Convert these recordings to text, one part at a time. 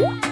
음.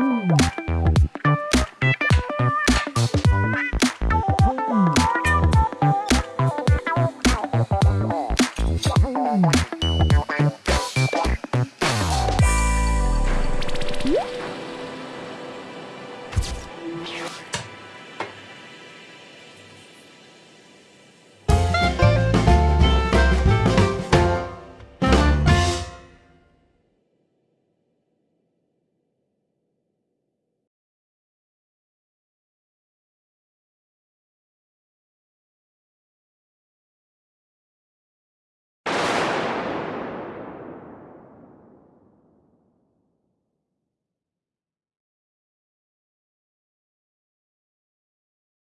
Ooh.